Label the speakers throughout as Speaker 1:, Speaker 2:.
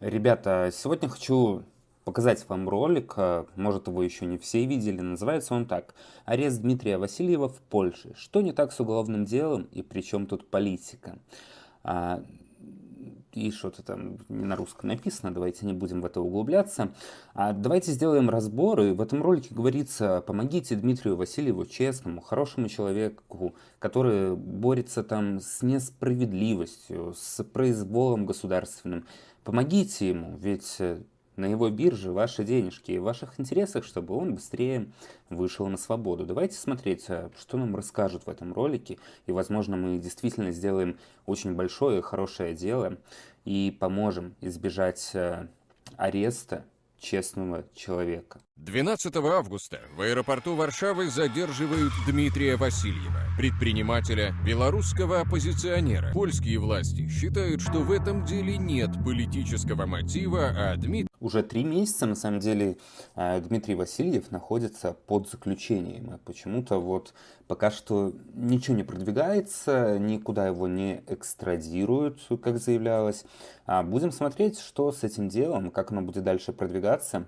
Speaker 1: Ребята, сегодня хочу показать вам ролик, а, может его еще не все видели, называется он так «Арест Дмитрия Васильева в Польше. Что не так с уголовным делом и при чем тут политика?» а, и что-то там не на русском написано, давайте не будем в это углубляться. А давайте сделаем разбор, и в этом ролике говорится, помогите Дмитрию Васильеву, честному, хорошему человеку, который борется там с несправедливостью, с произволом государственным. Помогите ему, ведь э, на его бирже ваши денежки и в ваших интересах, чтобы он быстрее вышел на свободу. Давайте смотреть, э, что нам расскажут в этом ролике, и, возможно, мы действительно сделаем очень большое и хорошее дело и поможем избежать э, ареста честного человека.
Speaker 2: 12 августа в аэропорту Варшавы задерживают Дмитрия Васильева, предпринимателя, белорусского оппозиционера. Польские власти считают, что в этом деле нет политического мотива, а Дмитрий...
Speaker 1: Уже три месяца, на самом деле, а, Дмитрий Васильев находится под заключением. И почему-то вот пока что ничего не продвигается, никуда его не экстрадируют, как заявлялось. А будем смотреть, что с этим делом, как оно будет дальше продвигаться.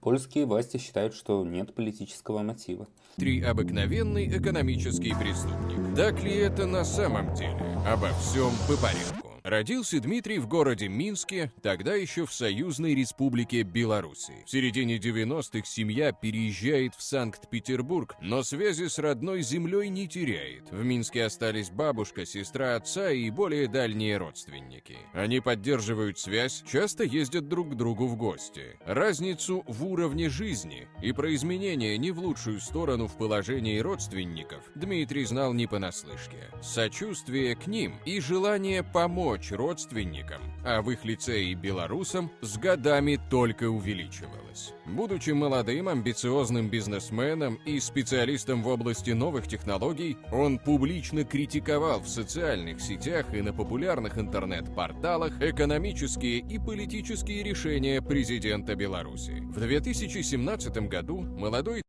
Speaker 1: Польские власти считают, что нет политического мотива.
Speaker 2: Три обыкновенный экономический преступник. Так ли это на самом деле? Обо всем по порядку. Родился Дмитрий в городе Минске, тогда еще в Союзной Республике Беларуси. В середине 90-х семья переезжает в Санкт-Петербург, но связи с родной землей не теряет. В Минске остались бабушка, сестра отца и более дальние родственники. Они поддерживают связь, часто ездят друг к другу в гости. Разницу в уровне жизни и про изменения не в лучшую сторону в положении родственников Дмитрий знал не понаслышке. Сочувствие к ним и желание помочь помочь родственникам, а в их лице и белорусам с годами только увеличивалось. Будучи молодым, амбициозным бизнесменом и специалистом в области новых технологий, он публично критиковал в социальных сетях и на популярных интернет-порталах экономические и политические решения президента Беларуси. В 2017 году молодой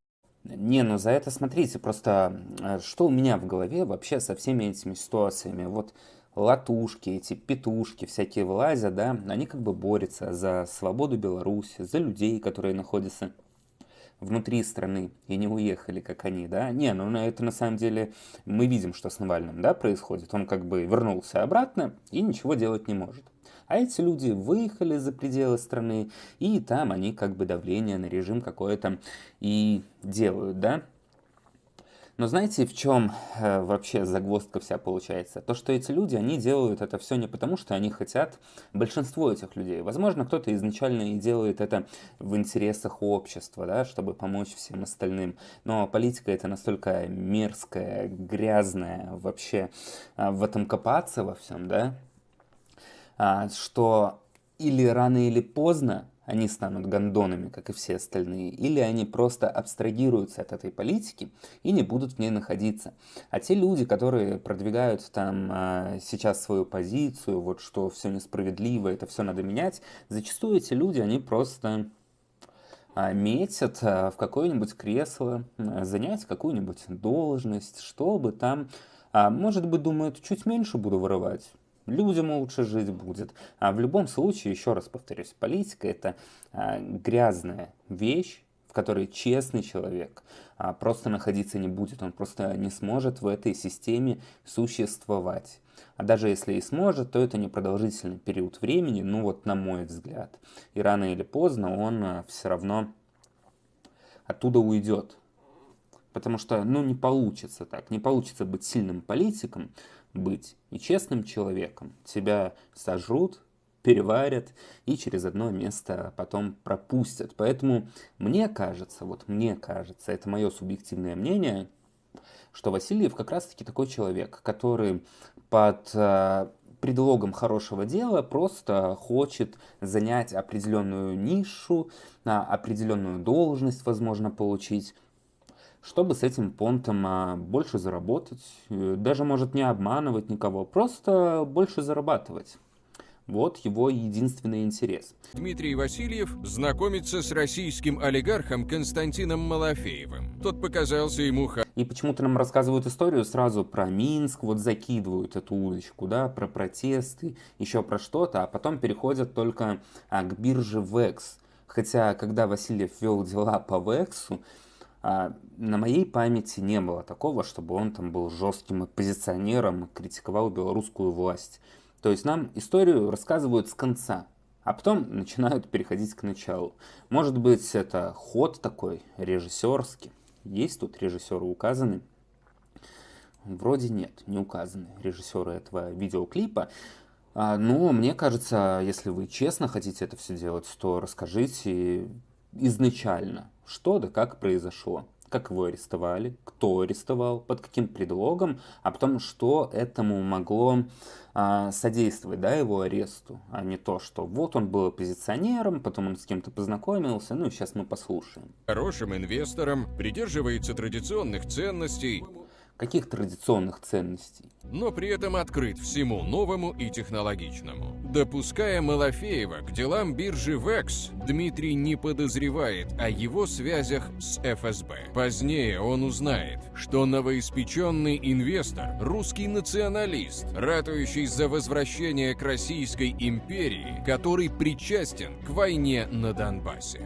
Speaker 1: не, ну за это смотрите, просто э, что у меня в голове вообще со всеми этими ситуациями. Вот латушки, эти петушки всякие вылазят, да, они как бы борются за свободу Беларуси, за людей, которые находятся внутри страны и не уехали, как они, да. Не, ну это на самом деле мы видим, что с Навальным, да, происходит. Он как бы вернулся обратно и ничего делать не может. А эти люди выехали за пределы страны, и там они как бы давление на режим какое-то и делают, да. Но знаете, в чем э, вообще загвоздка вся получается? То, что эти люди, они делают это все не потому, что они хотят, большинство этих людей. Возможно, кто-то изначально и делает это в интересах общества, да, чтобы помочь всем остальным. Но политика это настолько мерзкая, грязная, вообще э, в этом копаться во всем, да, а, что или рано или поздно они станут гондонами, как и все остальные, или они просто абстрагируются от этой политики и не будут в ней находиться. А те люди, которые продвигают там а, сейчас свою позицию, вот что все несправедливо, это все надо менять, зачастую эти люди, они просто а, метят а, в какое-нибудь кресло, занять какую-нибудь должность, чтобы там, а, может быть, думают, чуть меньше буду воровать, людям лучше жить будет. А в любом случае, еще раз повторюсь, политика это а, грязная вещь, в которой честный человек а, просто находиться не будет, он просто не сможет в этой системе существовать. А даже если и сможет, то это непродолжительный период времени, ну вот на мой взгляд. И рано или поздно он а, все равно оттуда уйдет. Потому что, ну, не получится так. Не получится быть сильным политиком, быть и честным человеком. Тебя сожрут, переварят и через одно место потом пропустят. Поэтому мне кажется, вот мне кажется, это мое субъективное мнение, что Васильев как раз-таки такой человек, который под э, предлогом хорошего дела просто хочет занять определенную нишу, определенную должность, возможно, получить чтобы с этим понтом а, больше заработать, э, даже может не обманывать никого, просто больше зарабатывать. Вот его единственный интерес.
Speaker 2: Дмитрий Васильев знакомится с российским олигархом Константином Малафеевым. Тот показался ему...
Speaker 1: И почему-то нам рассказывают историю сразу про Минск, вот закидывают эту удочку, да, про протесты, еще про что-то, а потом переходят только а, к бирже VEX. Хотя, когда Васильев вел дела по VEX, а, на моей памяти не было такого, чтобы он там был жестким оппозиционером и критиковал белорусскую власть. То есть нам историю рассказывают с конца, а потом начинают переходить к началу. Может быть, это ход такой режиссерский. Есть тут режиссеры указаны? Вроде нет, не указаны режиссеры этого видеоклипа. А, но мне кажется, если вы честно хотите это все делать, то расскажите изначально, что да как произошло как его арестовали, кто арестовал, под каким предлогом, а потом, что этому могло а, содействовать да, его аресту, а не то, что вот он был оппозиционером, потом он с кем-то познакомился, ну и сейчас мы послушаем.
Speaker 2: Хорошим инвестором, придерживается традиционных ценностей,
Speaker 1: каких традиционных ценностей.
Speaker 2: Но при этом открыт всему новому и технологичному. Допуская Малафеева к делам биржи ВЭКС, Дмитрий не подозревает о его связях с ФСБ. Позднее он узнает, что новоиспеченный инвестор – русский националист, ратующий за возвращение к Российской империи, который причастен к войне на Донбассе.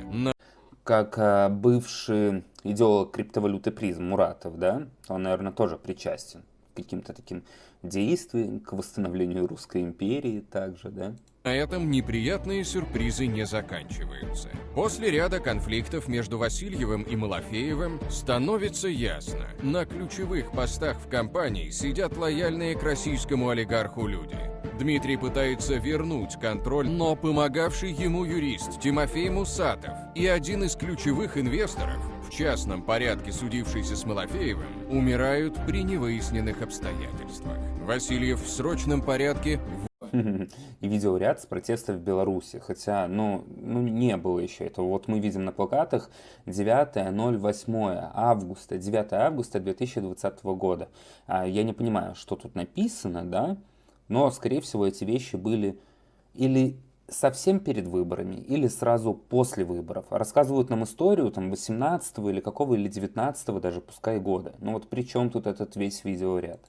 Speaker 1: Как э, бывший идеолог криптовалюты призм Муратов, да, он, наверное, тоже причастен к каким-то таким действиям, к восстановлению Русской империи также, да.
Speaker 2: На этом неприятные сюрпризы не заканчиваются. После ряда конфликтов между Васильевым и Малафеевым становится ясно, на ключевых постах в компании сидят лояльные к российскому олигарху люди. Дмитрий пытается вернуть контроль, но помогавший ему юрист Тимофей Мусатов и один из ключевых инвесторов, в частном порядке судившийся с Малафеевым, умирают при невыясненных обстоятельствах. Васильев в срочном порядке
Speaker 1: и видеоряд с протестов в Беларуси. Хотя, ну, ну, не было еще этого. Вот мы видим на плакатах 9.08 августа, 9 августа 2020 года. А я не понимаю, что тут написано, да, но, скорее всего, эти вещи были или совсем перед выборами или сразу после выборов. Рассказывают нам историю там 18 или какого или 19 даже пускай года. Ну вот при чем тут этот весь видеоряд?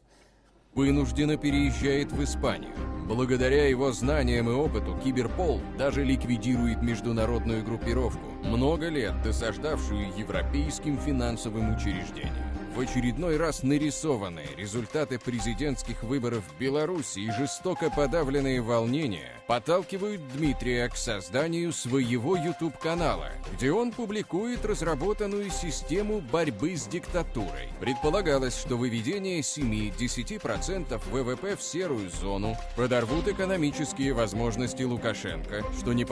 Speaker 2: Вынужденно переезжает в Испанию. Благодаря его знаниям и опыту Киберпол даже ликвидирует международную группировку, много лет досаждавшую европейским финансовым учреждениям в очередной раз нарисованные результаты президентских выборов в Беларуси и жестоко подавленные волнения подталкивают Дмитрия к созданию своего YouTube-канала, где он публикует разработанную систему борьбы с диктатурой. Предполагалось, что выведение 7-10% ВВП в серую зону подорвут экономические возможности Лукашенко, что не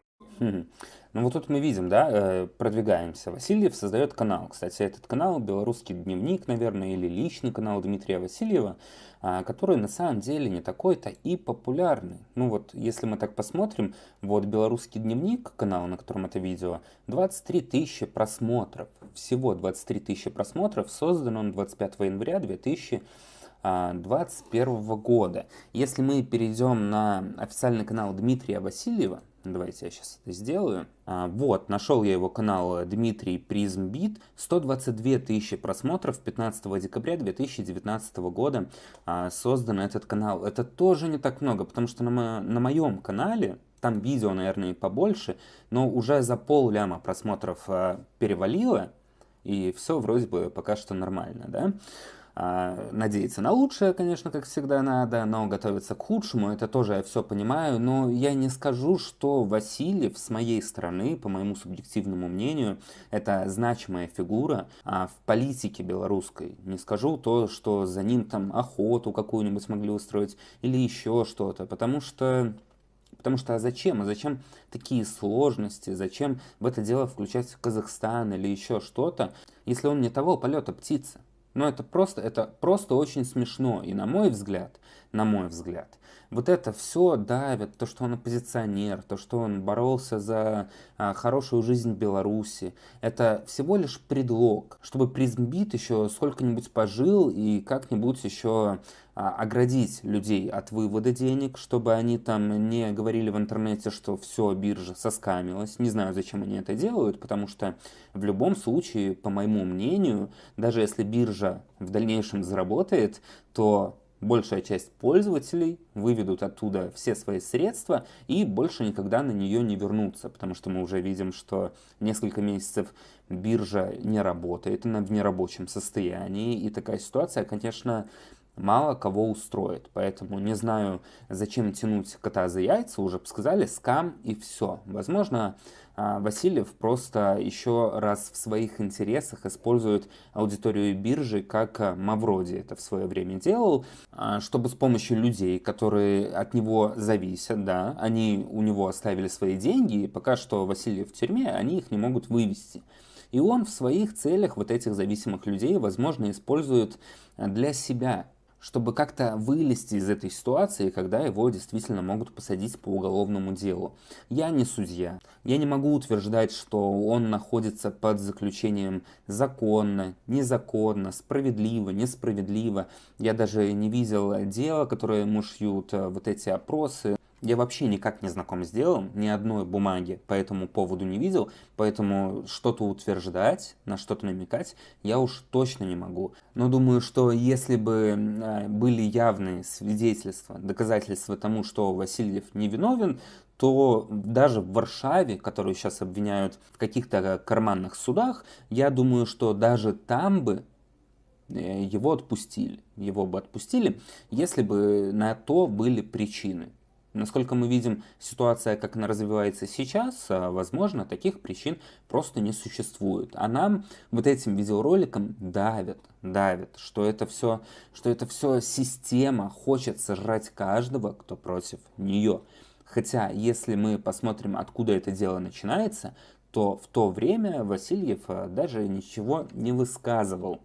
Speaker 1: ну вот тут мы видим, да, э, продвигаемся. Васильев создает канал. Кстати, этот канал «Белорусский дневник», наверное, или личный канал Дмитрия Васильева, а, который на самом деле не такой-то и популярный. Ну вот, если мы так посмотрим, вот «Белорусский дневник», канал, на котором это видео, 23 тысячи просмотров. Всего 23 тысячи просмотров. Создан он 25 января 2000 2021 года. Если мы перейдем на официальный канал Дмитрия Васильева, Давайте я сейчас это сделаю. А, вот, нашел я его канал Дмитрий Призмбит. 122 тысячи просмотров 15 декабря 2019 года а, создан этот канал. Это тоже не так много, потому что на, моем канале, там видео, наверное, побольше, но уже за пол ляма просмотров а, перевалило, и все вроде бы пока что нормально, да. А, надеяться на лучшее, конечно, как всегда надо, но готовиться к худшему, это тоже я все понимаю, но я не скажу, что Васильев с моей стороны, по моему субъективному мнению, это значимая фигура а в политике белорусской. Не скажу то, что за ним там охоту какую-нибудь смогли устроить или еще что-то, потому что Потому что а зачем? А зачем такие сложности? Зачем в это дело включать Казахстан или еще что-то, если он не того полета птица? Но это просто, это просто очень смешно. И на мой взгляд, на мой взгляд. Вот это все давит, то, что он оппозиционер, то, что он боролся за а, хорошую жизнь Беларуси, это всего лишь предлог, чтобы призмбит еще сколько-нибудь пожил и как-нибудь еще а, оградить людей от вывода денег, чтобы они там не говорили в интернете, что все, биржа соскамилась. Не знаю, зачем они это делают, потому что в любом случае, по моему мнению, даже если биржа в дальнейшем заработает, то большая часть пользователей выведут оттуда все свои средства и больше никогда на нее не вернутся, потому что мы уже видим, что несколько месяцев биржа не работает, она в нерабочем состоянии, и такая ситуация, конечно, мало кого устроит. Поэтому не знаю, зачем тянуть кота за яйца, уже сказали, скам и все. Возможно, а, Васильев просто еще раз в своих интересах использует аудиторию биржи, как а, Мавроди это в свое время делал, а, чтобы с помощью людей, которые от него зависят, да, они у него оставили свои деньги, и пока что Васильев в тюрьме, они их не могут вывести. И он в своих целях вот этих зависимых людей, возможно, использует для себя чтобы как-то вылезти из этой ситуации, когда его действительно могут посадить по уголовному делу. Я не судья. Я не могу утверждать, что он находится под заключением законно, незаконно, справедливо, несправедливо. Я даже не видел дела, которое ему шьют э, вот эти опросы. Я вообще никак не знаком с делом, ни одной бумаги по этому поводу не видел, поэтому что-то утверждать, на что-то намекать я уж точно не могу. Но думаю, что если бы а, были явные свидетельства, доказательства тому, что Васильев невиновен, то даже в Варшаве, которую сейчас обвиняют в каких-то карманных судах, я думаю, что даже там бы э, его отпустили. Его бы отпустили, если бы на то были причины. Насколько мы видим, ситуация, как она развивается сейчас, а, возможно, таких причин просто не существует. А нам вот этим видеороликом давят, давят, что это все, что это все система хочет сожрать каждого, кто против нее. Хотя, если мы посмотрим, откуда это дело начинается, то в то время Васильев а, даже ничего не высказывал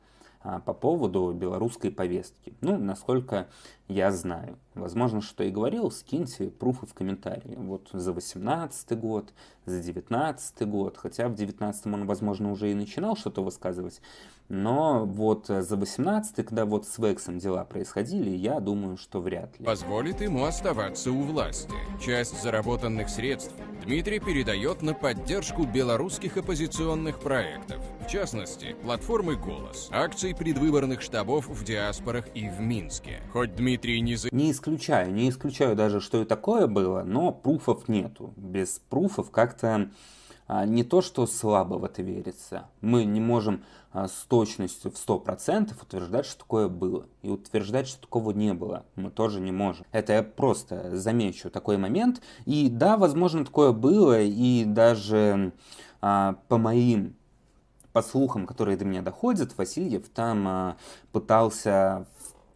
Speaker 1: по поводу белорусской повестки. Ну, насколько я знаю. Возможно, что и говорил, скиньте пруфы в комментарии. Вот за 18 год, за 19 год, хотя в 19 он, возможно, уже и начинал что-то высказывать. Но вот за 18 когда вот с Вексом дела происходили, я думаю, что вряд ли.
Speaker 2: Позволит ему оставаться у власти. Часть заработанных средств Дмитрий передает на поддержку белорусских оппозиционных проектов. В частности, платформы «Голос», акций предвыборных штабов в диаспорах и в Минске. Хоть Дмитрий не... За...
Speaker 1: Не исключаю, не исключаю даже, что и такое было, но пруфов нету. Без пруфов как-то не то, что слабо в это верится. Мы не можем а, с точностью в 100% утверждать, что такое было. И утверждать, что такого не было, мы тоже не можем. Это я просто замечу такой момент. И да, возможно, такое было, и даже а, по моим по слухам, которые до меня доходят, Васильев там а, пытался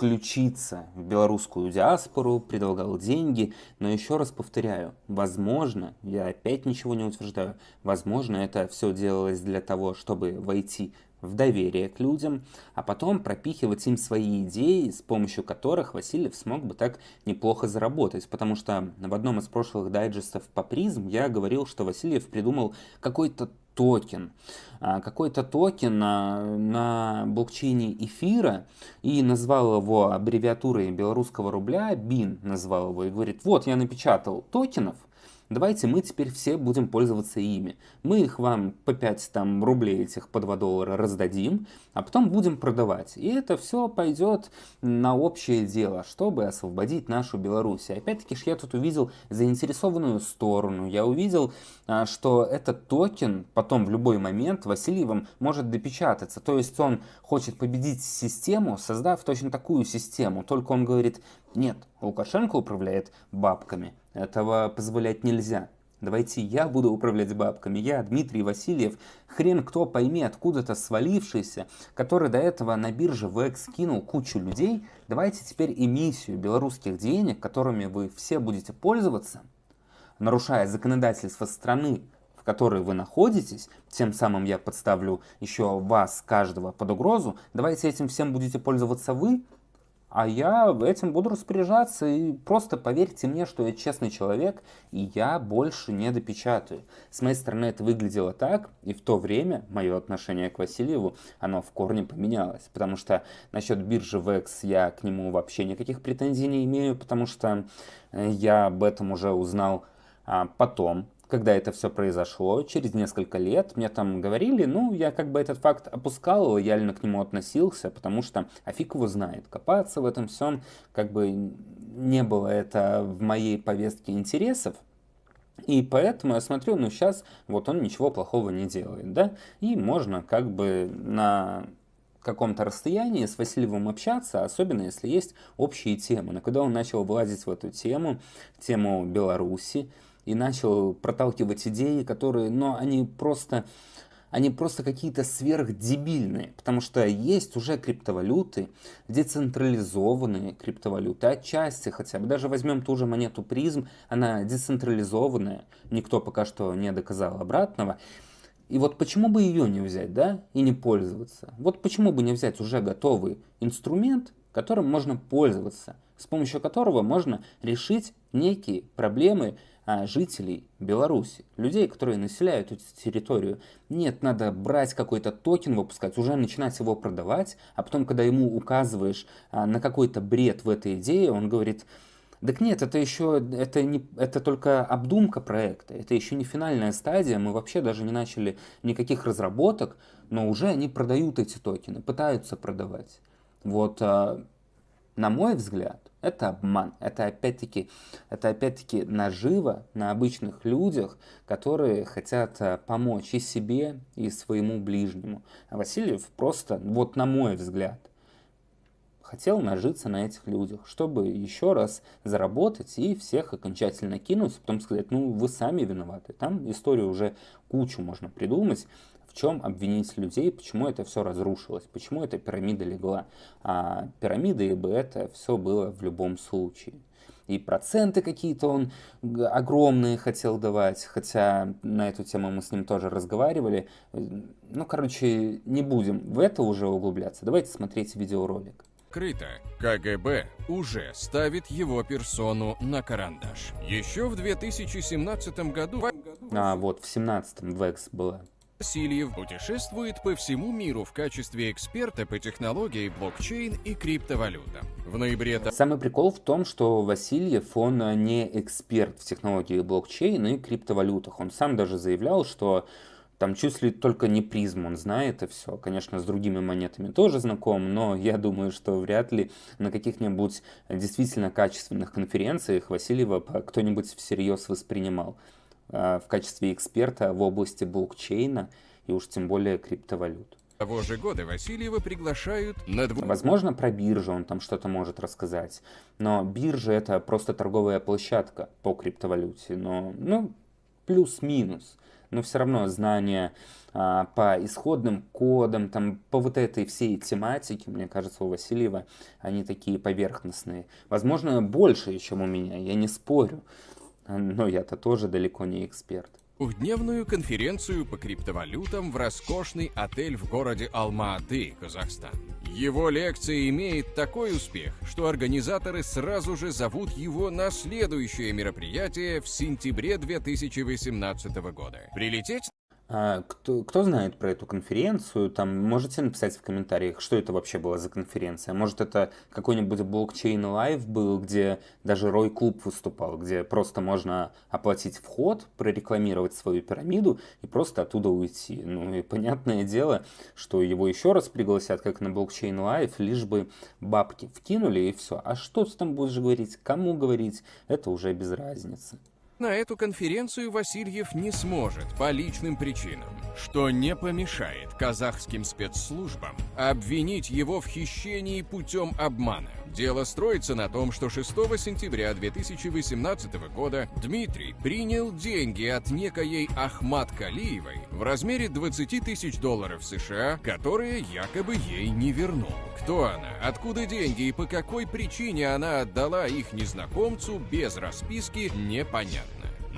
Speaker 1: включиться в белорусскую диаспору, предлагал деньги, но еще раз повторяю, возможно, я опять ничего не утверждаю, возможно, это все делалось для того, чтобы войти в доверие к людям, а потом пропихивать им свои идеи, с помощью которых Васильев смог бы так неплохо заработать. Потому что в одном из прошлых дайджестов по Prizm я говорил, что Васильев придумал какой-то токен. А, какой-то токен на, на блокчейне эфира и назвал его аббревиатурой белорусского рубля, BYN назвал его, и говорит, вот я напечатал токенов, давайте мы теперь все будем пользоваться ими. Мы их вам по 5 там, рублей этих по 2 доллара раздадим, а потом будем продавать. И это все пойдет на общее дело, чтобы освободить нашу Беларусь. Опять-таки я тут увидел заинтересованную сторону. Я увидел, а, что этот токен потом в любой момент Васильевым может допечататься. То есть он хочет победить систему, создав точно такую систему. Только он говорит, нет, Лукашенко управляет бабками. Этого позволять нельзя. Давайте я буду управлять бабками, я, Дмитрий Васильев, хрен кто пойми, откуда-то свалившийся, который до этого на бирже ВЭК скинул кучу людей, давайте теперь эмиссию белорусских денег, которыми вы все будете пользоваться, нарушая законодательство страны, в которой вы находитесь, тем самым я подставлю еще вас, каждого, под угрозу, давайте этим всем будете пользоваться вы, а я этим буду распоряжаться, и просто поверьте мне, что я честный человек, и я больше не допечатаю. С моей стороны это выглядело так, и в то время мое отношение к Васильеву, оно в корне поменялось, потому что насчет биржи VEX я к нему вообще никаких претензий не имею, потому что э, я об этом уже узнал а, потом, когда это все произошло, через несколько лет, мне там говорили, ну, я как бы этот факт опускал, лояльно к нему относился, потому что, а его знает, копаться в этом всем, как бы не было это в моей повестке интересов, и поэтому я смотрю, ну сейчас вот он ничего плохого не делает, да, и можно как бы на каком-то расстоянии с Васильевым общаться, особенно если есть общие темы. Но когда он начал вылазить в эту тему, тему Беларуси, и начал проталкивать идеи, которые, но они просто, они просто какие-то сверхдебильные, потому что есть уже криптовалюты, децентрализованные криптовалюты, отчасти хотя бы, даже возьмем ту же монету призм, она децентрализованная, никто пока что не доказал обратного, и вот почему бы ее не взять, да, и не пользоваться? Вот почему бы не взять уже готовый инструмент, которым можно пользоваться, с помощью которого можно решить некие проблемы, жителей Беларуси, людей, которые населяют эту территорию. Нет, надо брать какой-то токен, выпускать, уже начинать его продавать, а потом, когда ему указываешь а, на какой-то бред в этой идее, он говорит, так нет, это еще, это, не, это только обдумка проекта, это еще не финальная стадия, мы вообще даже не начали никаких разработок, но уже они продают эти токены, пытаются продавать. Вот, а, на мой взгляд, это обман. Это опять-таки это опять-таки наживо на обычных людях, которые хотят э, помочь и себе, и своему ближнему. А Васильев просто, вот на мой взгляд, хотел нажиться на этих людях, чтобы еще раз заработать и всех окончательно кинуть, потом сказать, ну вы сами виноваты. Там историю уже кучу можно придумать, в чем обвинить людей, почему это все разрушилось, почему эта пирамида легла. А пирамиды бы это все было в любом случае. И проценты какие-то он огромные хотел давать, хотя на эту тему мы с ним тоже разговаривали. Ну, короче, не будем в это уже углубляться. Давайте смотреть видеоролик.
Speaker 2: Крыто. КГБ уже ставит его персону на карандаш. Еще в 2017 году...
Speaker 1: А, вот, в 17-м Векс была
Speaker 2: Васильев путешествует по всему миру в качестве эксперта по технологии блокчейн и криптовалютам. В ноябре...
Speaker 1: Самый прикол в том, что Васильев, он не эксперт в технологии блокчейн и криптовалютах. Он сам даже заявлял, что там чуть ли только не призм, он знает и все. Конечно, с другими монетами тоже знаком, но я думаю, что вряд ли на каких-нибудь действительно качественных конференциях Васильева кто-нибудь всерьез воспринимал. Э, в качестве эксперта в области блокчейна и уж тем более криптовалют.
Speaker 2: Того же года Васильева приглашают на
Speaker 1: двух... Возможно, про биржу он там что-то может рассказать. Но биржа это просто торговая площадка по криптовалюте. Но, ну, плюс-минус. Но все равно знания а, по исходным кодам, там, по вот этой всей тематике, мне кажется, у Васильева, они такие поверхностные. Возможно, больше, чем у меня, я не спорю. Но я-то тоже далеко не эксперт.
Speaker 2: Двухдневную конференцию по криптовалютам в роскошный отель в городе Алма-Аты, Казахстан. Его лекция имеет такой успех, что организаторы сразу же зовут его на следующее мероприятие в сентябре 2018 года. Прилететь
Speaker 1: кто, кто знает про эту конференцию, там можете написать в комментариях, что это вообще была за конференция. Может, это какой-нибудь Blockchain Life был, где даже Roy Club выступал, где просто можно оплатить вход, прорекламировать свою пирамиду и просто оттуда уйти. Ну и понятное дело, что его еще раз пригласят, как на Blockchain Life, лишь бы бабки вкинули и все. А что ты там будешь говорить, кому говорить, это уже без разницы.
Speaker 2: На эту конференцию Васильев не сможет по личным причинам, что не помешает казахским спецслужбам обвинить его в хищении путем обмана. Дело строится на том, что 6 сентября 2018 года Дмитрий принял деньги от некоей Ахмад Калиевой в размере 20 тысяч долларов США, которые якобы ей не вернул. Кто она, откуда деньги и по какой причине она отдала их незнакомцу без расписки, непонятно.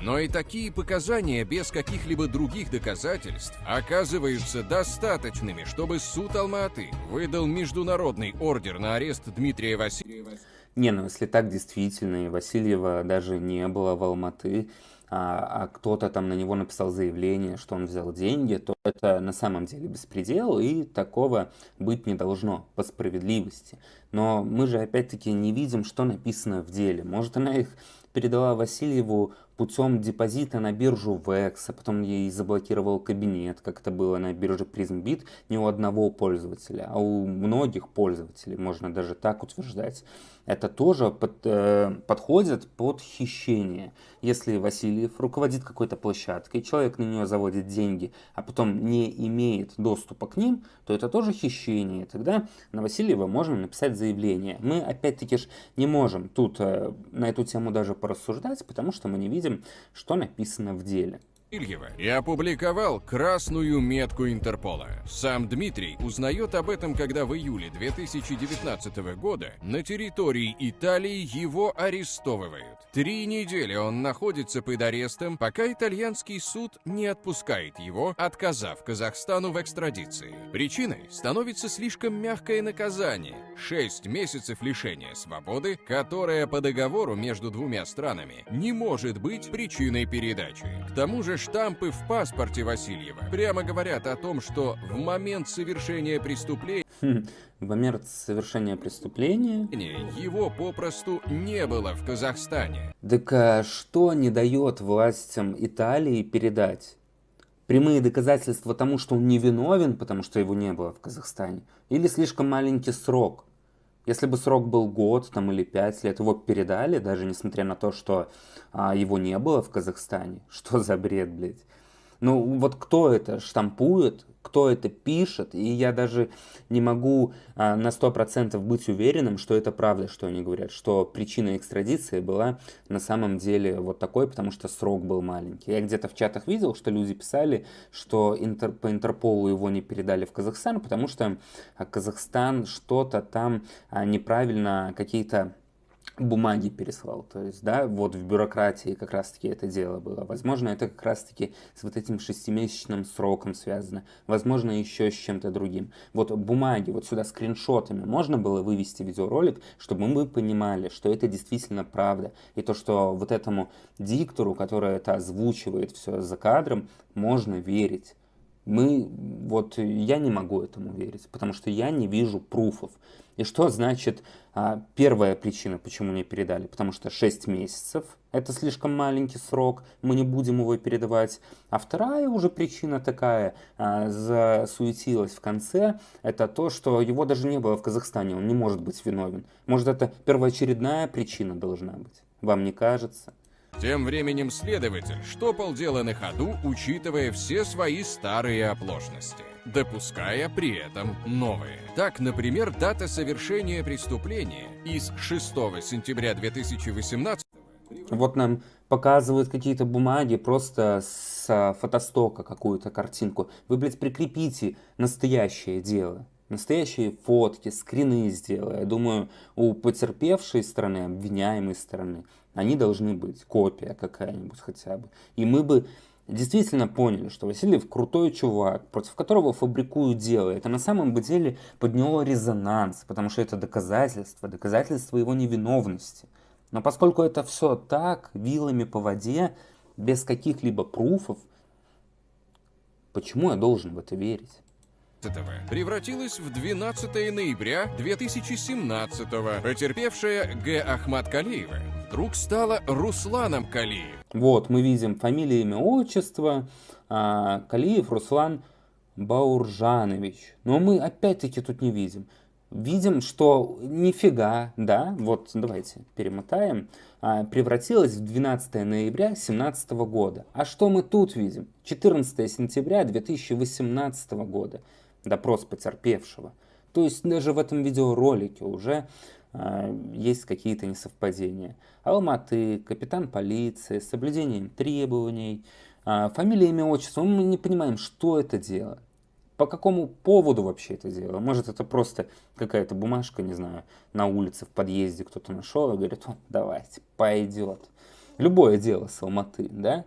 Speaker 2: Но и такие показания без каких-либо других доказательств оказываются достаточными, чтобы суд Алматы выдал международный ордер на арест Дмитрия Васильева.
Speaker 1: Не, ну если так действительно, и Васильева даже не было в Алматы, а, а кто-то там на него написал заявление, что он взял деньги, то это на самом деле беспредел, и такого быть не должно по справедливости. Но мы же опять-таки не видим, что написано в деле. Может, она их передала Васильеву путем депозита на биржу VEX, а потом ей заблокировал кабинет, как это было на бирже PrismBit, не у одного пользователя, а у многих пользователей, можно даже так утверждать. Это тоже под, э, подходит под хищение. Если Васильев руководит какой-то площадкой, человек на нее заводит деньги, а потом не имеет доступа к ним, то это тоже хищение. Тогда на Васильева можно написать заявление. Мы опять-таки ж не можем тут э, на эту тему даже порассуждать, потому что мы не видим, что написано в деле.
Speaker 2: Ильева и опубликовал красную метку Интерпола. Сам Дмитрий узнает об этом, когда в июле 2019 года на территории Италии его арестовывают. Три недели он находится под арестом, пока итальянский суд не отпускает его, отказав Казахстану в экстрадиции. Причиной становится слишком мягкое наказание – 6 месяцев лишения свободы, которое по договору между двумя странами не может быть причиной передачи. К тому же штампы в паспорте Васильева прямо говорят о том, что в момент совершения преступления
Speaker 1: хм, в момент совершения преступления
Speaker 2: его попросту не было в Казахстане.
Speaker 1: Так а что не дает властям Италии передать? Прямые доказательства тому, что он невиновен, потому что его не было в Казахстане? Или слишком маленький срок? Если бы срок был год там, или пять лет, его передали, даже несмотря на то, что а, его не было в Казахстане. Что за бред, блядь? Ну вот кто это штампует, кто это пишет, и я даже не могу а, на 100% быть уверенным, что это правда, что они говорят, что причина экстрадиции была на самом деле вот такой, потому что срок был маленький. Я где-то в чатах видел, что люди писали, что интер, по Интерполу его не передали в Казахстан, потому что Казахстан что-то там а, неправильно какие-то бумаги переслал. То есть, да, вот в бюрократии как раз-таки это дело было. Возможно, это как раз-таки с вот этим шестимесячным сроком связано. Возможно, еще с чем-то другим. Вот бумаги, вот сюда скриншотами можно было вывести видеоролик, чтобы мы понимали, что это действительно правда. И то, что вот этому диктору, который это озвучивает все за кадром, можно верить. Мы, вот я не могу этому верить, потому что я не вижу пруфов. И что значит а, первая причина, почему не передали? Потому что 6 месяцев – это слишком маленький срок, мы не будем его передавать. А вторая уже причина такая, а, засуетилась в конце, это то, что его даже не было в Казахстане, он не может быть виновен. Может, это первоочередная причина должна быть? Вам не кажется?
Speaker 2: Тем временем следователь штопал дело на ходу, учитывая все свои старые оплошности, допуская при этом новые. Так, например, дата совершения преступления из 6 сентября 2018
Speaker 1: вот нам показывают какие-то бумаги просто с фотостока какую-то картинку. Вы, блядь, прикрепите настоящее дело. Настоящие фотки, скрины сделай. Я думаю, у потерпевшей стороны, обвиняемой стороны, они должны быть. Копия какая-нибудь хотя бы. И мы бы действительно поняли, что Васильев крутой чувак, против которого фабрикуют дело. Это на самом деле подняло резонанс, потому что это доказательство, доказательство его невиновности. Но поскольку это все так, вилами по воде, без каких-либо пруфов, почему я должен в это верить?
Speaker 2: Превратилась в 12 ноября 2017 Потерпевшая Г. Ахмат Калиева вдруг стала Русланом Калиев.
Speaker 1: Вот, мы видим фамилия, имя, отчество. А, Калиев Руслан Бауржанович. Но мы опять-таки тут не видим. Видим, что нифига, да, вот давайте перемотаем, а, превратилась в 12 ноября 2017 года. А что мы тут видим? 14 сентября 2018 года допрос потерпевшего. То есть даже в этом видеоролике уже э, есть какие-то несовпадения. Алматы, капитан полиции, соблюдением требований, э, фамилия, имя, отчество. Мы не понимаем, что это дело. По какому поводу вообще это дело? Может, это просто какая-то бумажка, не знаю, на улице, в подъезде кто-то нашел и говорит, давайте, пойдет. любое дело с Алматы, да?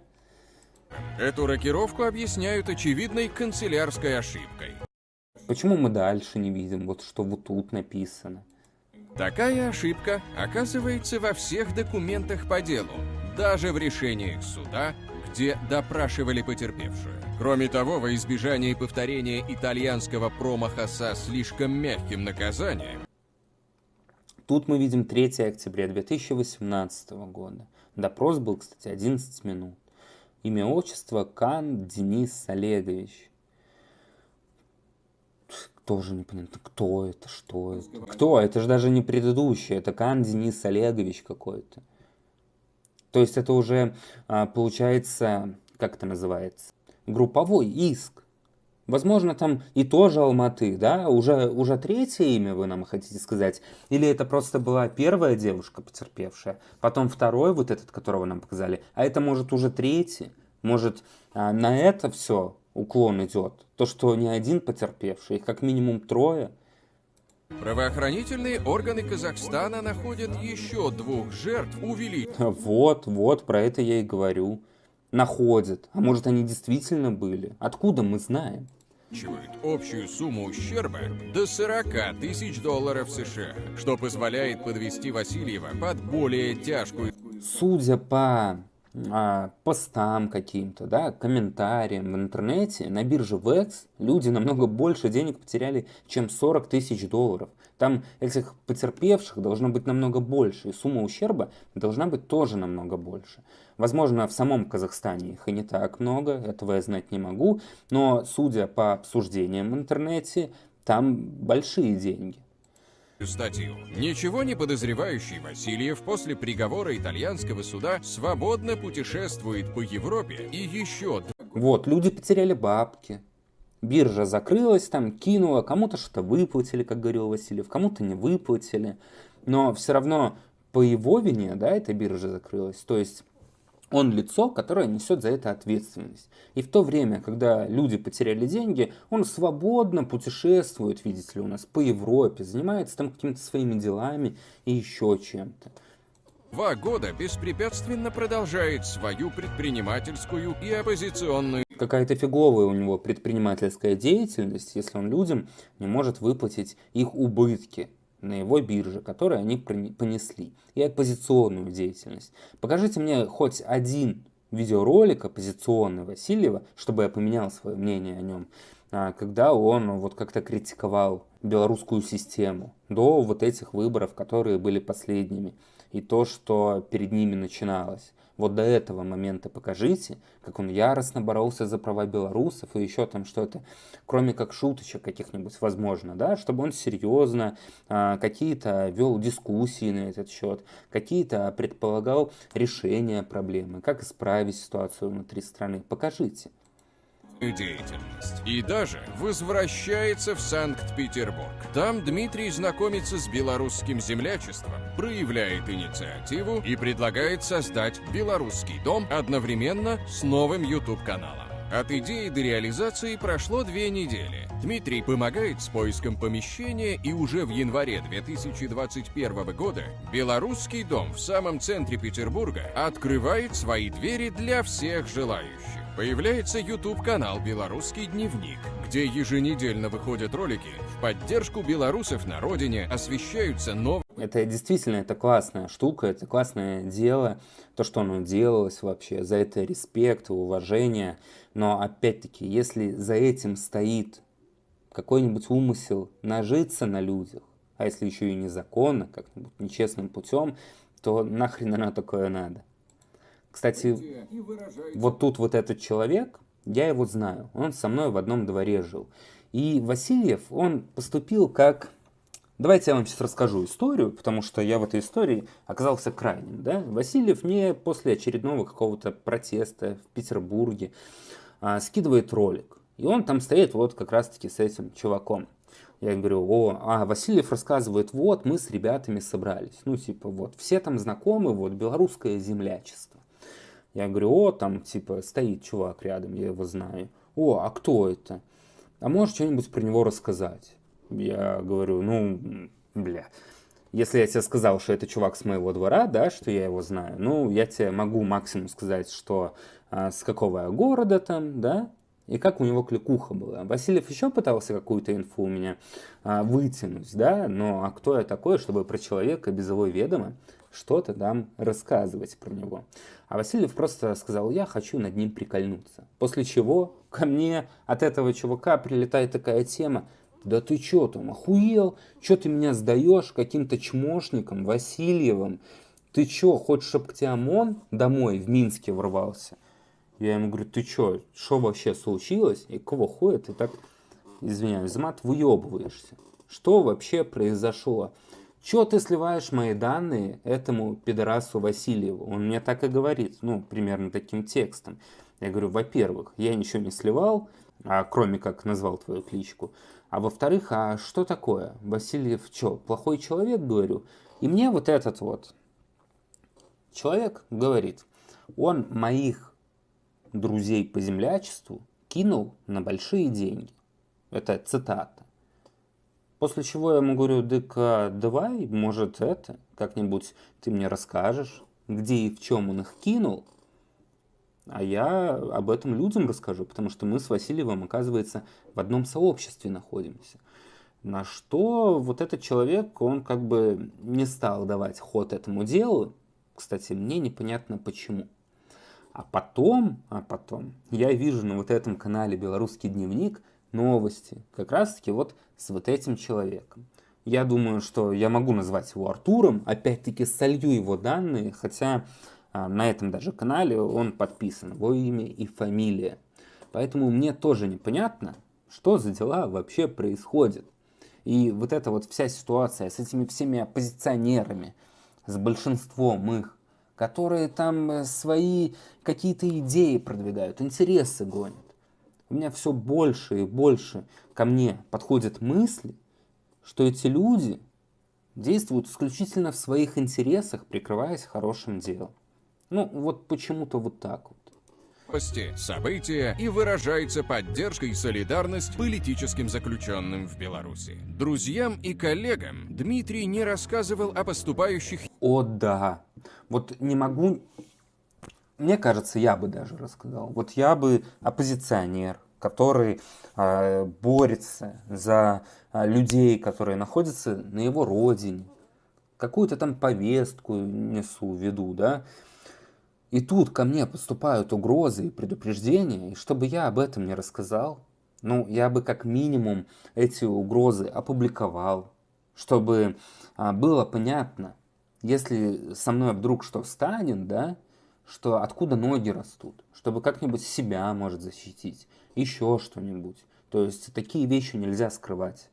Speaker 2: Эту рокировку объясняют очевидной канцелярской ошибкой.
Speaker 1: Почему мы дальше не видим, вот что вот тут написано?
Speaker 2: Такая ошибка оказывается во всех документах по делу, даже в решениях суда, где допрашивали потерпевшую. Кроме того, во избежание повторения итальянского промаха со слишком мягким наказанием,
Speaker 1: Тут мы видим 3 октября 2018 года. Допрос был, кстати, 11 минут. Имя отчество Кан Денис Олегович. Тоже непонятно, кто это, что это. Кто? Это же даже не предыдущий, это Кан Денис Олегович какой-то. То есть это уже а, получается, как это называется, групповой иск. Возможно, там и тоже Алматы, да? Уже, уже третье имя вы нам хотите сказать? Или это просто была первая девушка потерпевшая, потом второй, вот этот, которого нам показали, а это может уже третий? Может, а, на это все уклон идет? То, что не один потерпевший, их как минимум трое?
Speaker 2: правоохранительные органы Казахстана находят еще двух жертв увеличивают.
Speaker 1: Вот, вот, про это я и говорю. Находят. А может, они действительно были? Откуда мы знаем?
Speaker 2: общую сумму ущерба до 40 тысяч долларов США, что позволяет подвести Васильева под более тяжкую...
Speaker 1: Судя по постам каким-то, да, комментариям в интернете, на бирже VEX люди намного больше денег потеряли, чем 40 тысяч долларов. Там этих потерпевших должно быть намного больше, и сумма ущерба должна быть тоже намного больше. Возможно, в самом Казахстане их и не так много, этого я знать не могу, но судя по обсуждениям в интернете, там большие деньги
Speaker 2: статью. Ничего не подозревающий Васильев после приговора итальянского суда свободно путешествует по Европе и еще...
Speaker 1: Вот, люди потеряли бабки. Биржа закрылась, там кинула, кому-то что-то выплатили, как говорил Васильев, кому-то не выплатили. Но все равно по его вине, да, эта биржа закрылась. То есть он лицо, которое несет за это ответственность. И в то время, когда люди потеряли деньги, он свободно путешествует, видите ли, у нас по Европе, занимается там какими-то своими делами и еще чем-то.
Speaker 2: Два года беспрепятственно продолжает свою предпринимательскую и оппозиционную...
Speaker 1: Какая-то фиговая у него предпринимательская деятельность, если он людям не может выплатить их убытки на его бирже, которые они понесли, и оппозиционную деятельность. Покажите мне хоть один видеоролик оппозиционный Васильева, чтобы я поменял свое мнение о нем, а, когда он вот как-то критиковал белорусскую систему до вот этих выборов, которые были последними, и то, что перед ними начиналось. Вот до этого момента покажите, как он яростно боролся за права белорусов и еще там что-то, кроме как шуточек каких-нибудь, возможно, да, чтобы он серьезно а, какие-то вел дискуссии на этот счет, какие-то предполагал решения проблемы, как исправить ситуацию внутри страны. Покажите
Speaker 2: деятельность. И даже возвращается в Санкт-Петербург. Там Дмитрий знакомится с белорусским землячеством, проявляет инициативу и предлагает создать белорусский дом одновременно с новым YouTube-каналом. От идеи до реализации прошло две недели. Дмитрий помогает с поиском помещения и уже в январе 2021 года Белорусский дом в самом центре Петербурга открывает свои двери для всех желающих. Появляется YouTube-канал «Белорусский дневник», где еженедельно выходят ролики в поддержку белорусов на родине, освещаются новые...
Speaker 1: Это действительно, это классная штука, это классное дело, то, что оно делалось вообще, за это респект, уважение. Но опять-таки, если за этим стоит какой-нибудь умысел нажиться на людях, а если еще и незаконно, как-нибудь нечестным путем, то нахрен оно такое надо? Кстати, вот тут вот этот человек, я его знаю, он со мной в одном дворе жил. И Васильев, он поступил как... Давайте я вам сейчас расскажу историю, потому что я в этой истории оказался крайним. Да? Васильев мне после очередного какого-то протеста в Петербурге а, скидывает ролик. И он там стоит вот как раз-таки с этим чуваком. Я говорю, о, а Васильев рассказывает, вот мы с ребятами собрались. Ну, типа, вот, все там знакомы, вот, белорусское землячество. Я говорю, о, там, типа, стоит чувак рядом, я его знаю. О, а кто это? А можешь что-нибудь про него рассказать? Я говорю, ну, бля. если я тебе сказал, что это чувак с моего двора, да, что я его знаю, ну, я тебе могу максимум сказать, что а, с какого города там, да, и как у него кликуха была. Васильев еще пытался какую-то инфу у меня а, вытянуть, да, но а кто я такой, чтобы про человека без его ведома что-то там рассказывать про него. А Васильев просто сказал, я хочу над ним прикольнуться. После чего ко мне от этого чувака прилетает такая тема, да ты чё там, охуел? Чё ты меня сдаешь каким-то чмошником, Васильевым? Ты чё, хочешь, чтобы к тебе ОМОН домой в Минске ворвался? Я ему говорю, ты чё, что вообще случилось? И кого хуя ты так, извиняюсь, мат выебываешься? Что вообще произошло? Чё ты сливаешь мои данные этому пидорасу Васильеву? Он мне так и говорит, ну, примерно таким текстом. Я говорю, во-первых, я ничего не сливал, а кроме как назвал твою кличку. А во-вторых, а что такое? Васильев что, плохой человек, говорю? И мне вот этот вот человек говорит, он моих друзей по землячеству кинул на большие деньги. Это цитата. После чего я ему говорю, дык, давай, может, это, как-нибудь ты мне расскажешь, где и в чем он их кинул, а я об этом людям расскажу, потому что мы с Васильевым, оказывается, в одном сообществе находимся. На что вот этот человек, он как бы не стал давать ход этому делу. Кстати, мне непонятно почему. А потом, а потом, я вижу на вот этом канале «Белорусский дневник» новости, как раз-таки вот с вот этим человеком. Я думаю, что я могу назвать его Артуром, опять-таки солью его данные, хотя а, на этом даже канале он подписан, его имя и фамилия. Поэтому мне тоже непонятно, что за дела вообще происходят. И вот эта вот вся ситуация с этими всеми оппозиционерами, с большинством их, которые там э, свои какие-то идеи продвигают, интересы гонят. У меня все больше и больше ко мне подходят мысли, что эти люди действуют исключительно в своих интересах, прикрываясь хорошим делом. Ну, вот почему-то вот так вот.
Speaker 2: События и выражается поддержка и солидарность политическим заключенным в Беларуси. Друзьям и коллегам Дмитрий не рассказывал о поступающих...
Speaker 1: О, да. Вот не могу... Мне кажется, я бы даже рассказал. Вот я бы оппозиционер, который э, борется за э, людей, которые находятся на его родине. Какую-то там повестку несу, веду, да. И тут ко мне поступают угрозы и предупреждения, и чтобы я об этом не рассказал, ну, я бы как минимум эти угрозы опубликовал, чтобы а, было понятно, если со мной вдруг что встанет, да, что откуда ноги растут, чтобы как-нибудь себя может защитить, еще что-нибудь. То есть такие вещи нельзя скрывать.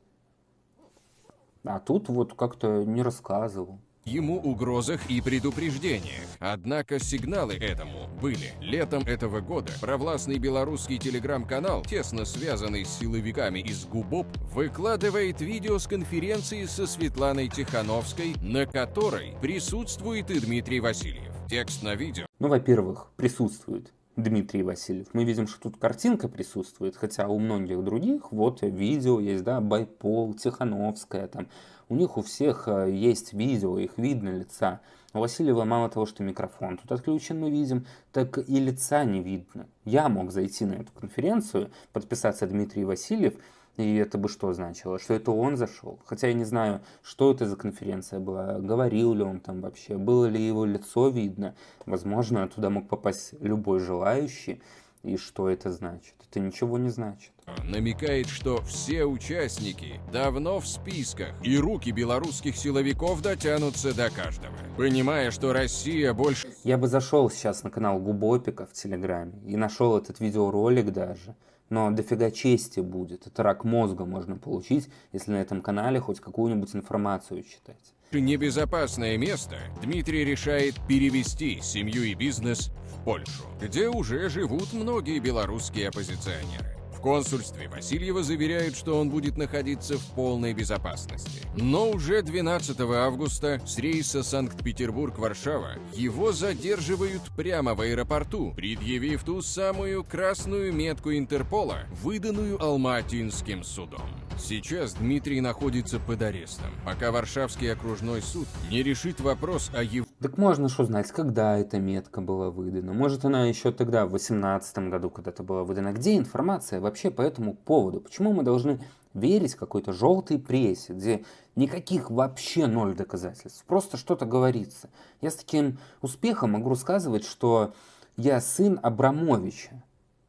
Speaker 1: А тут вот как-то не рассказывал
Speaker 2: ему угрозах и предупреждениях. Однако сигналы этому были. Летом этого года провластный белорусский телеграм-канал, тесно связанный с силовиками из ГУБОП, выкладывает видео с конференции со Светланой Тихановской, на которой присутствует и Дмитрий Васильев. Текст на видео.
Speaker 1: Ну, во-первых, присутствует Дмитрий Васильев. Мы видим, что тут картинка присутствует, хотя у многих других вот видео есть, да, Байпол, Тихановская, там, у них у всех э, есть видео, их видно лица. У Васильева мало того, что микрофон тут отключен, мы видим, так и лица не видно. Я мог зайти на эту конференцию, подписаться Дмитрий Васильев, и это бы что значило? Что это он зашел? Хотя я не знаю, что это за конференция была, говорил ли он там вообще, было ли его лицо видно. Возможно, туда мог попасть любой желающий. И что это значит? Это ничего не значит.
Speaker 2: Намекает, что все участники давно в списках, и руки белорусских силовиков дотянутся до каждого. Понимая, что Россия больше...
Speaker 1: Я бы зашел сейчас на канал Губопика в Телеграме и нашел этот видеоролик даже. Но дофига чести будет. Это рак мозга можно получить, если на этом канале хоть какую-нибудь информацию читать.
Speaker 2: Небезопасное место Дмитрий решает перевести семью и бизнес в Польшу, где уже живут многие белорусские оппозиционеры консульстве Васильева заверяют, что он будет находиться в полной безопасности. Но уже 12 августа с рейса Санкт-Петербург-Варшава его задерживают прямо в аэропорту, предъявив ту самую красную метку Интерпола, выданную Алматинским судом. Сейчас Дмитрий находится под арестом, пока Варшавский окружной суд не решит вопрос о его...
Speaker 1: Так можно что знать, когда эта метка была выдана? Может она еще тогда, в 18 году, когда-то была выдана? Где информация вообще по этому поводу? Почему мы должны верить какой-то желтой прессе, где никаких вообще ноль доказательств, просто что-то говорится? Я с таким успехом могу рассказывать, что я сын Абрамовича.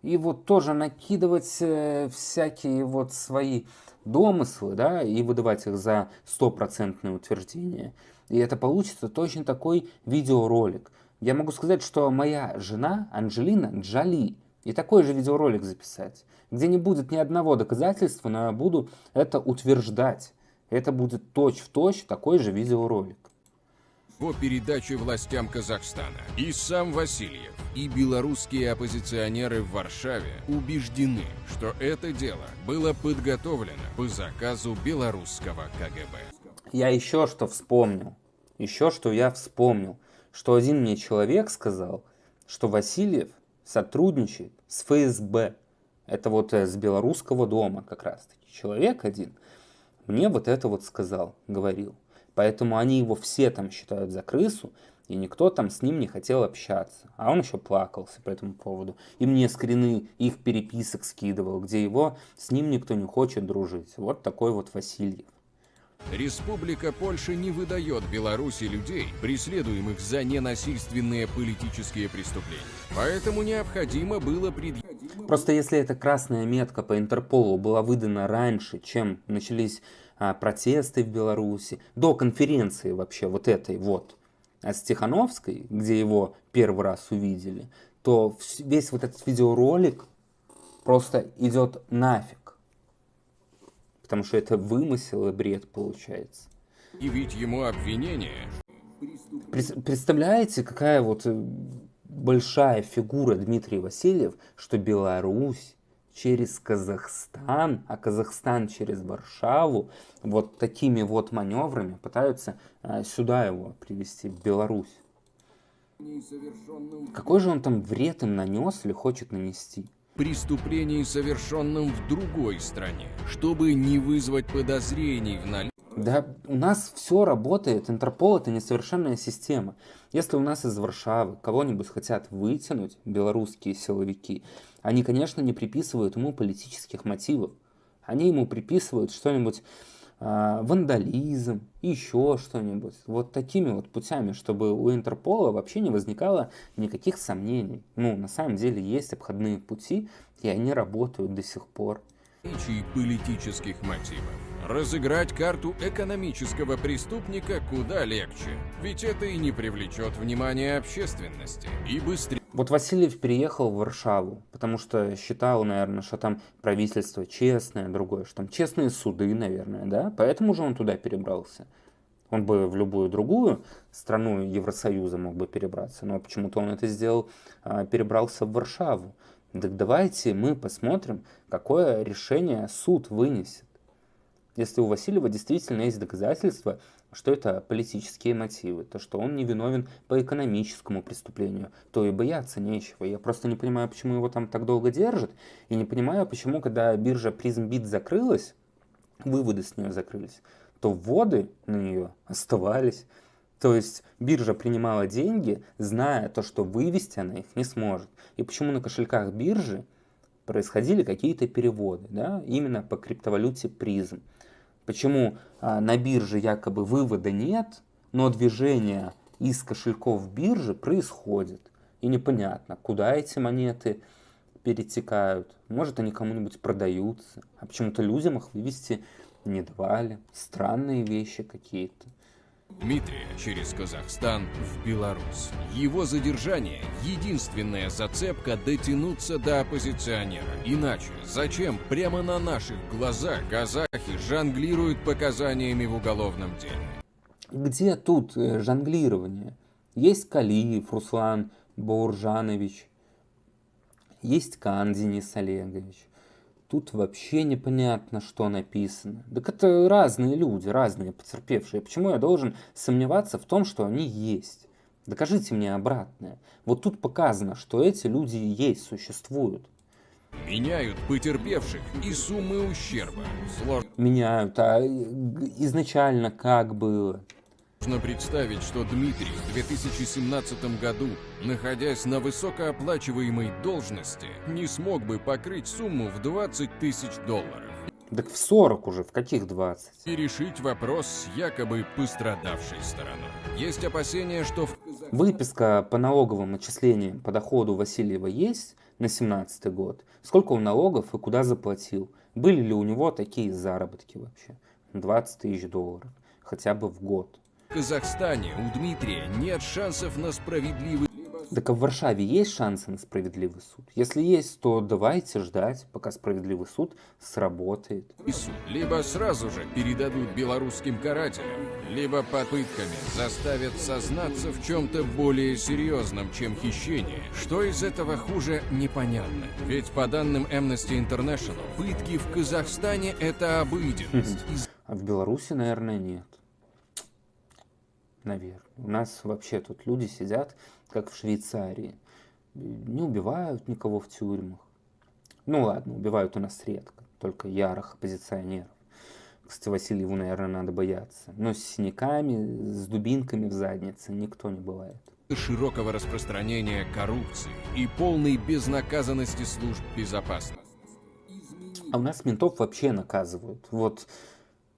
Speaker 1: И вот тоже накидывать э, всякие вот свои домыслы, да, и выдавать их за стопроцентное утверждение. И это получится точно такой видеоролик. Я могу сказать, что моя жена Анджелина Джоли, и такой же видеоролик записать, где не будет ни одного доказательства, но я буду это утверждать. Это будет точь-в-точь -точь такой же видеоролик.
Speaker 2: По передаче властям Казахстана и сам Васильев и белорусские оппозиционеры в Варшаве убеждены, что это дело было подготовлено по заказу белорусского КГБ.
Speaker 1: Я еще что вспомнил, еще что я вспомнил, что один мне человек сказал, что Васильев сотрудничает с ФСБ. Это вот э, с белорусского дома как раз таки. Человек один мне вот это вот сказал, говорил. Поэтому они его все там считают за крысу, и никто там с ним не хотел общаться. А он еще плакался по этому поводу. И мне скрины их переписок скидывал, где его с ним никто не хочет дружить. Вот такой вот Васильев.
Speaker 2: Республика Польша не выдает Беларуси людей, преследуемых за ненасильственные политические преступления. Поэтому необходимо было предъявить...
Speaker 1: Просто если эта красная метка по Интерполу была выдана раньше, чем начались протесты в Беларуси, до конференции вообще вот этой вот, а с Тихановской, где его первый раз увидели, то весь вот этот видеоролик просто идет нафиг. Потому что это вымысел и бред получается.
Speaker 2: И ведь ему обвинение.
Speaker 1: Представляете, какая вот э, большая фигура Дмитрий Васильев, что Беларусь через Казахстан, а Казахстан через Варшаву, вот такими вот маневрами пытаются а, сюда его привести, в Беларусь. Какой же он там вред им нанес или хочет нанести?
Speaker 2: Преступлений, совершенным в другой стране, чтобы не вызвать подозрений в наличии.
Speaker 1: Да, у нас все работает. Интерпол это несовершенная система. Если у нас из Варшавы кого-нибудь хотят вытянуть, белорусские силовики, они, конечно, не приписывают ему политических мотивов. Они ему приписывают что-нибудь вандализм, еще что-нибудь. Вот такими вот путями, чтобы у Интерпола вообще не возникало никаких сомнений. Ну, на самом деле есть обходные пути, и они работают до сих пор.
Speaker 2: политических мотивов. Разыграть карту экономического преступника куда легче, ведь это и не привлечет внимание общественности, и быстрее...
Speaker 1: Вот Васильев переехал в Варшаву, потому что считал, наверное, что там правительство честное, другое, что там честные суды, наверное, да? Поэтому же он туда перебрался. Он бы в любую другую страну Евросоюза мог бы перебраться, но почему-то он это сделал, а, перебрался в Варшаву. Так давайте мы посмотрим, какое решение суд вынесет. Если у Васильева действительно есть доказательства, что это политические мотивы, то что он не виновен по экономическому преступлению, то и бояться нечего. Я просто не понимаю, почему его там так долго держат, и не понимаю, почему, когда биржа PrismBit закрылась, выводы с нее закрылись, то вводы на нее оставались. То есть биржа принимала деньги, зная то, что вывести она их не сможет. И почему на кошельках биржи происходили какие-то переводы, да, именно по криптовалюте призм. Почему а, на бирже якобы вывода нет, но движение из кошельков биржи происходит. И непонятно, куда эти монеты перетекают. Может, они кому-нибудь продаются. А почему-то людям их вывести не давали. Странные вещи какие-то.
Speaker 2: Дмитрия через Казахстан в Беларусь. Его задержание – единственная зацепка дотянуться до оппозиционера. Иначе зачем прямо на наших глазах казахи жонглируют показаниями в уголовном деле?
Speaker 1: Где тут э, жонглирование? Есть Калиев Руслан Бауржанович, есть Кан Денис Олегович, тут вообще непонятно, что написано. Так это разные люди, разные потерпевшие. Почему я должен сомневаться в том, что они есть? Докажите мне обратное. Вот тут показано, что эти люди есть, существуют.
Speaker 2: Меняют потерпевших и суммы ущерба. Сложно
Speaker 1: Меняют, а изначально как было?
Speaker 2: Можно представить, что Дмитрий в 2017 году, находясь на высокооплачиваемой должности, не смог бы покрыть сумму в 20 тысяч долларов.
Speaker 1: Так в 40 уже, в каких 20?
Speaker 2: И решить вопрос с якобы пострадавшей стороной. Есть опасения, что в
Speaker 1: Выписка по налоговым отчислениям по доходу Васильева есть на 17 год? Сколько он налогов и куда заплатил? Были ли у него такие заработки вообще? 20 тысяч долларов. Хотя бы в год.
Speaker 2: Казахстане у Дмитрия нет шансов на справедливый
Speaker 1: Так а в Варшаве есть шансы на справедливый суд? Если есть, то давайте ждать, пока справедливый суд сработает.
Speaker 2: Либо сразу же передадут белорусским карателям, либо попытками заставят сознаться в чем-то более серьезном, чем хищение. Что из этого хуже, непонятно. Ведь по данным Amnesty International, пытки в Казахстане это обыденность.
Speaker 1: А в Беларуси, наверное, нет. Наверное. У нас вообще тут люди сидят, как в Швейцарии. Не убивают никого в тюрьмах. Ну ладно, убивают у нас редко, только ярых оппозиционеров. Кстати, Васильеву, наверное, надо бояться. Но с синяками, с дубинками в заднице никто не бывает.
Speaker 2: широкого распространения коррупции и полной безнаказанности служб безопасности.
Speaker 1: А у нас ментов вообще наказывают. Вот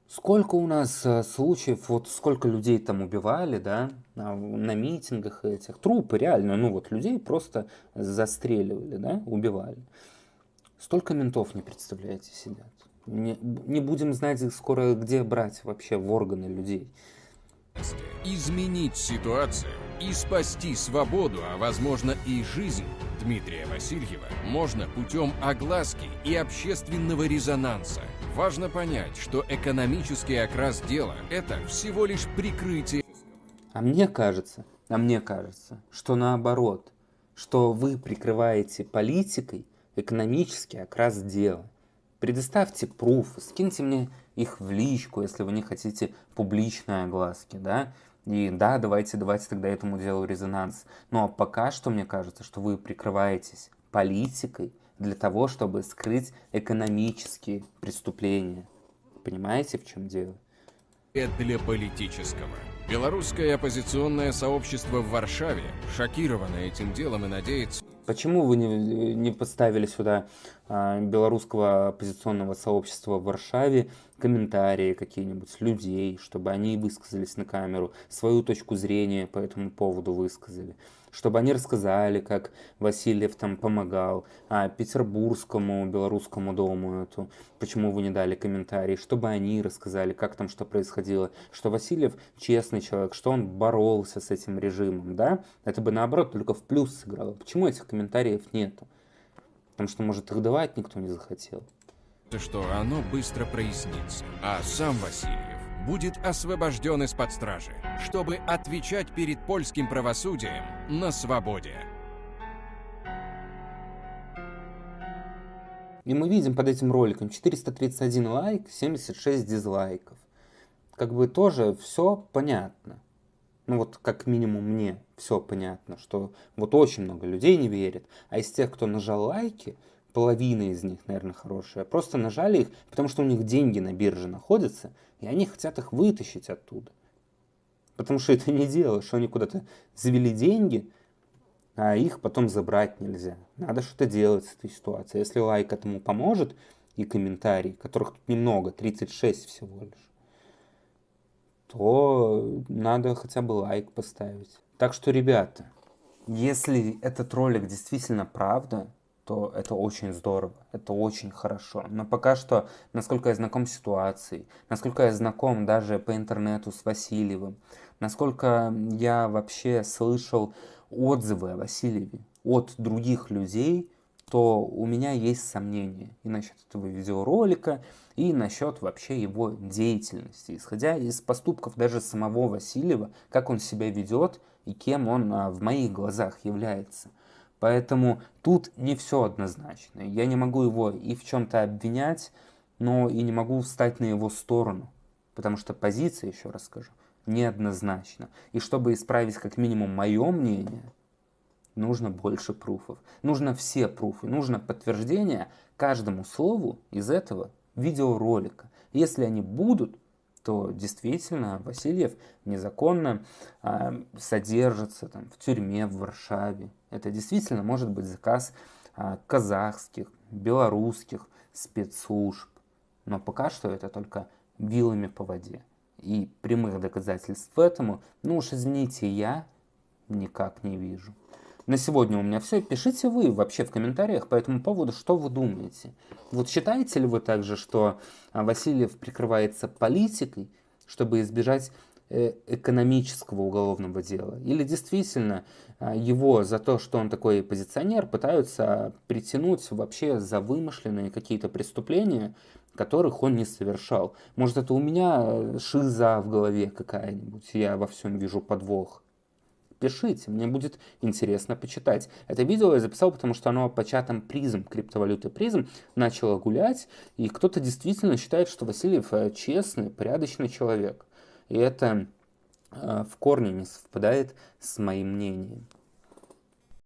Speaker 1: сколько у нас э, случаев, вот сколько людей там убивали, да, на, митингах этих. Трупы реально, ну вот людей просто застреливали, да, убивали. Столько ментов, не представляете, сидят. Не, не будем знать скоро, где брать вообще в органы людей.
Speaker 2: Изменить ситуацию и спасти свободу, а возможно и жизнь Дмитрия Васильева можно путем огласки и общественного резонанса. Важно понять, что экономический окрас дела – это всего лишь прикрытие
Speaker 1: А мне кажется, а мне кажется, что наоборот, что вы прикрываете политикой экономический окрас дела. Предоставьте пруфы, скиньте мне их в личку, если вы не хотите публичной огласки, да, и да, давайте, давайте тогда этому делу резонанс. Но пока что мне кажется, что вы прикрываетесь политикой для того, чтобы скрыть экономические преступления. Понимаете, в чем дело?
Speaker 2: для политического. Белорусское оппозиционное сообщество в Варшаве шокировано этим делом и надеется,
Speaker 1: Почему вы не, не поставили сюда а, белорусского оппозиционного сообщества в Варшаве комментарии какие-нибудь людей, чтобы они высказались на камеру, свою точку зрения по этому поводу высказали? Чтобы они рассказали, как Васильев там помогал а, Петербургскому белорусскому дому эту, почему вы не дали комментарий, чтобы они рассказали, как там что происходило, что Васильев честный человек, что он боролся с этим режимом, да? Это бы наоборот только в плюс сыграло. Почему этих комментариев нету? Потому что, может, их давать никто не захотел.
Speaker 2: что оно быстро прояснится. А сам Васильев будет освобожден из-под стражи, чтобы отвечать перед польским правосудием на свободе.
Speaker 1: И мы видим под этим роликом 431 лайк, 76 дизлайков. Как бы тоже все понятно. Ну вот как минимум мне все понятно, что вот очень много людей не верит. А из тех, кто нажал лайки, половина из них, наверное, хорошая, просто нажали их, потому что у них деньги на бирже находятся, и они хотят их вытащить оттуда. Потому что это не дело, что они куда-то завели деньги, а их потом забрать нельзя. Надо что-то делать с этой ситуацией. Если лайк этому поможет, и комментарий, которых тут немного, 36 всего лишь, то надо хотя бы лайк поставить. Так что, ребята, если этот ролик действительно правда, то это очень здорово, это очень хорошо. Но пока что, насколько я знаком с ситуацией, насколько я знаком даже по интернету с Васильевым, насколько я вообще слышал отзывы о Васильеве от других людей, то у меня есть сомнения и насчет этого видеоролика, и насчет вообще его деятельности, исходя из поступков даже самого Васильева, как он себя ведет и кем он а, в моих глазах является. Поэтому тут не все однозначно. Я не могу его и в чем-то обвинять, но и не могу встать на его сторону. Потому что позиция, еще раз скажу, неоднозначна. И чтобы исправить как минимум мое мнение, нужно больше пруфов. Нужно все пруфы, нужно подтверждение каждому слову из этого видеоролика. Если они будут, то действительно Васильев незаконно э, содержится там, в тюрьме в Варшаве. Это действительно может быть заказ э, казахских, белорусских спецслужб. Но пока что это только вилами по воде. И прямых доказательств этому, ну уж извините, я никак не вижу. На сегодня у меня все. Пишите вы вообще в комментариях по этому поводу, что вы думаете. Вот считаете ли вы также, что а, Васильев прикрывается политикой, чтобы избежать э, экономического уголовного дела? Или действительно а, его за то, что он такой позиционер, пытаются притянуть вообще за вымышленные какие-то преступления, которых он не совершал? Может, это у меня э, шиза в голове какая-нибудь, я во всем вижу подвох пишите, мне будет интересно почитать. Это видео я записал, потому что оно по чатам призм, криптовалюты призм, начало гулять, и кто-то действительно считает, что Васильев э, честный, порядочный человек. И это э, в корне не совпадает с моим мнением.